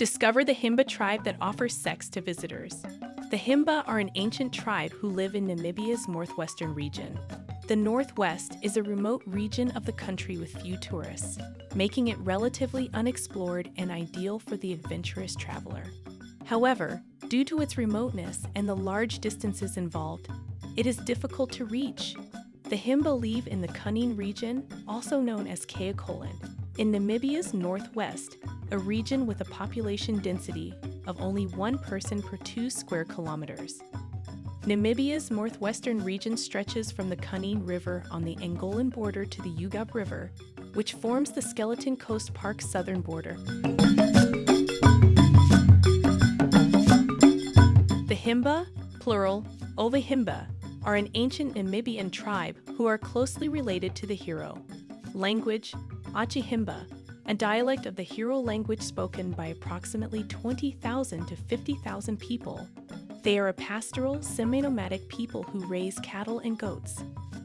Discover the Himba tribe that offers sex to visitors. The Himba are an ancient tribe who live in Namibia's northwestern region. The Northwest is a remote region of the country with few tourists, making it relatively unexplored and ideal for the adventurous traveler. However, due to its remoteness and the large distances involved, it is difficult to reach. The Himba live in the Kunene region, also known as Kaokoland, in Namibia's northwest, a region with a population density of only one person per two square kilometers. Namibia's northwestern region stretches from the Kunene River on the Angolan border to the Ugab River, which forms the Skeleton Coast Park's southern border. The Himba, plural, Ovahimba, are an ancient Namibian tribe who are closely related to the Herero. Language, Otjihimba, a dialect of the Herero language spoken by approximately 20,000 to 50,000 people, they are a pastoral, semi nomadic people who raise cattle and goats.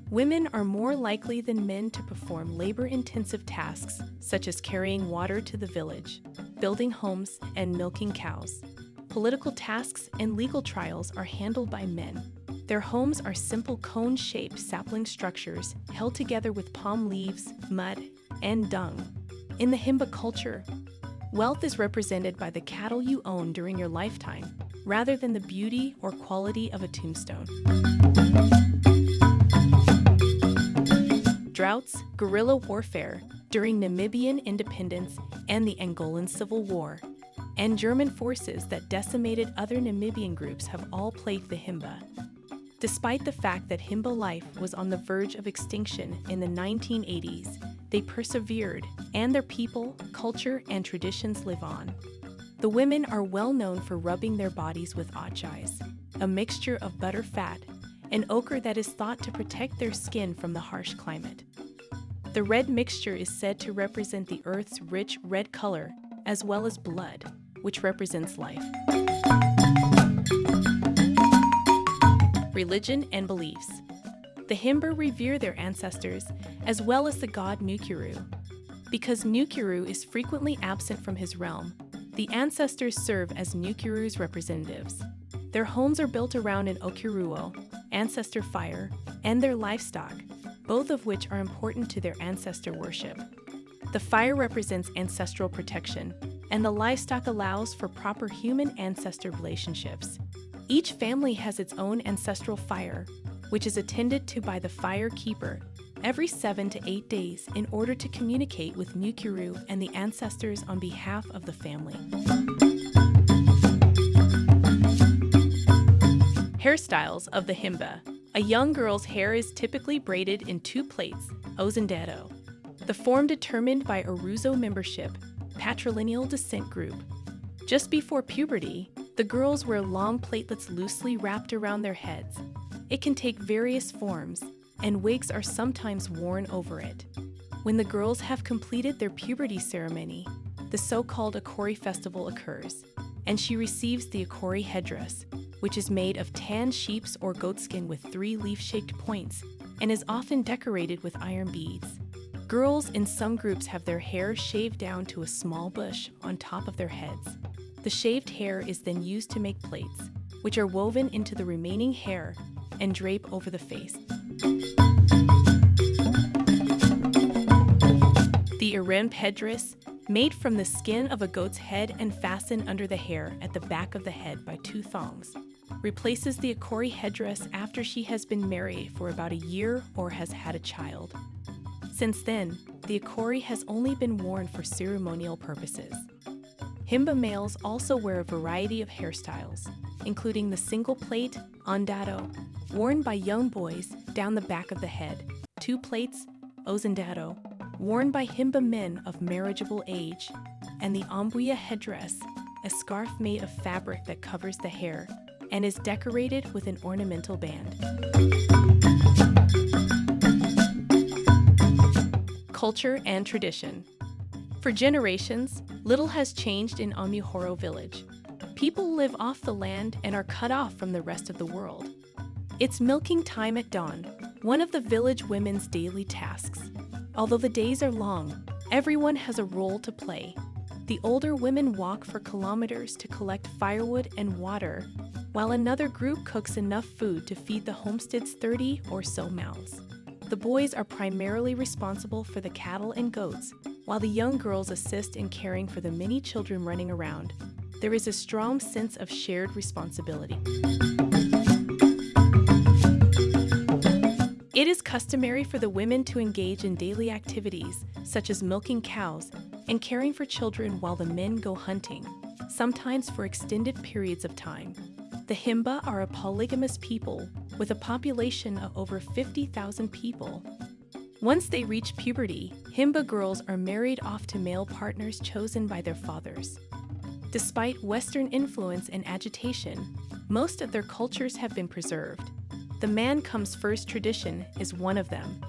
Women are more likely than men to perform labor intensive tasks such as carrying water to the village, building homes, and milking cows. Political tasks and legal trials are handled by men. Their homes are simple cone shaped sapling structures held together with palm leaves, mud, and dung. In the Himba culture, wealth is represented by the cattle you own during your lifetime rather than the beauty or quality of a tombstone. Droughts, guerrilla warfare during Namibian independence and the Angolan Civil War, and German forces that decimated other Namibian groups have all plagued the Himba. Despite the fact that Himba life was on the verge of extinction in the 1980s, they persevered, and their people, culture, and traditions live on. The women are well known for rubbing their bodies with otjize, a mixture of butter fat, and ochre that is thought to protect their skin from the harsh climate. The red mixture is said to represent the earth's rich red color, as well as blood, which represents life. Religion and beliefs. The Himba revere their ancestors, as well as the god Mukuru. Because Mukuru is frequently absent from his realm, the ancestors serve as Mukuru's representatives. Their homes are built around an okuruwo, ancestor fire, and their livestock, both of which are important to their ancestor worship. The fire represents ancestral protection, and the livestock allows for proper human ancestor relationships. Each family has its own ancestral fire, which is attended to by the fire keeper every seven to eight days in order to communicate with Mukuru and the ancestors on behalf of the family. Hairstyles of the Himba. A young girl's hair is typically braided in two plaits, ozendero. The form determined by oruzo membership, patrilineal descent group. Just before puberty, the girls wear long platelets loosely wrapped around their heads. It can take various forms, and wigs are sometimes worn over it. When the girls have completed their puberty ceremony, the so called Akori festival occurs, and she receives the Akori headdress, which is made of tan sheep's or goatskin with three leaf shaped points and is often decorated with iron beads. Girls in some groups have their hair shaved down to a small bush on top of their heads. The shaved hair is then used to make plaits, which are woven into the remaining hair and drape over the face. The Erembe headdress, made from the skin of a goat's head and fastened under the hair at the back of the head by two thongs, replaces the Akori headdress after she has been married for about a year or has had a child. Since then, the Akori has only been worn for ceremonial purposes. Himba males also wear a variety of hairstyles, including the single plate ondado, worn by young boys down the back of the head, two plates ozendero, worn by Himba men of marriageable age, and the ombuya headdress, a scarf made of fabric that covers the hair and is decorated with an ornamental band. Culture and tradition. For generations, little has changed in Omuhoro village. People live off the land and are cut off from the rest of the world. It's milking time at dawn, one of the village women's daily tasks. Although the days are long, everyone has a role to play. The older women walk for kilometers to collect firewood and water, while another group cooks enough food to feed the homestead's 30 or so mouths. The boys are primarily responsible for the cattle and goats, while the young girls assist in caring for the many children running around. There is a strong sense of shared responsibility. It is customary for the women to engage in daily activities, such as milking cows and caring for children while the men go hunting, sometimes for extended periods of time. The Himba are a polygamous people with a population of over 50,000 people. Once they reach puberty, Himba girls are married off to male partners chosen by their fathers. Despite Western influence and agitation, most of their cultures have been preserved. The man comes first tradition is one of them.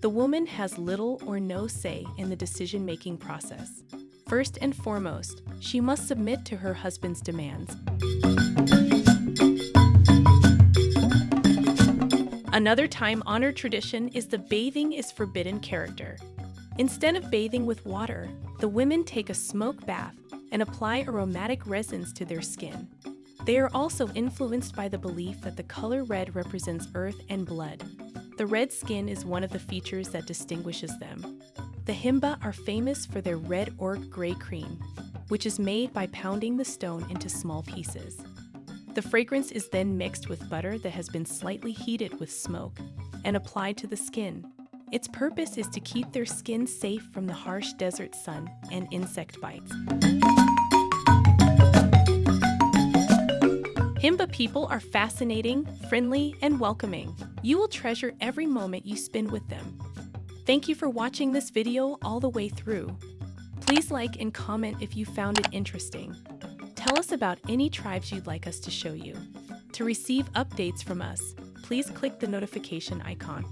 The woman has little or no say in the decision making process. First and foremost, she must submit to her husband's demands. Another time honored tradition is the bathing is forbidden character. Instead of bathing with water, the women take a smoke bath and apply aromatic resins to their skin. They are also influenced by the belief that the color red represents earth and blood. The red skin is one of the features that distinguishes them. The Himba are famous for their red orc gray cream, which is made by pounding the stone into small pieces. The fragrance is then mixed with butter that has been slightly heated with smoke and applied to the skin. Its purpose is to keep their skin safe from the harsh desert sun and insect bites. Himba people are fascinating, friendly, and welcoming. You will treasure every moment you spend with them. Thank you for watching this video all the way through. Please like and comment if you found it interesting. Tell us about any tribes you'd like us to show you. To receive updates from us, please click the notification icon.